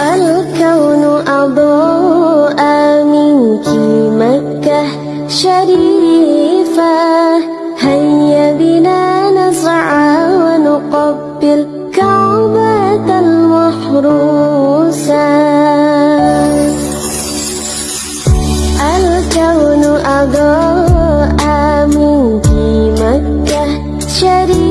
الكون أضاء منك مكة شريفة. هيا بنا نسعى ونقبل كعبة المحروسة الكون أضاء منك مكة شريفة.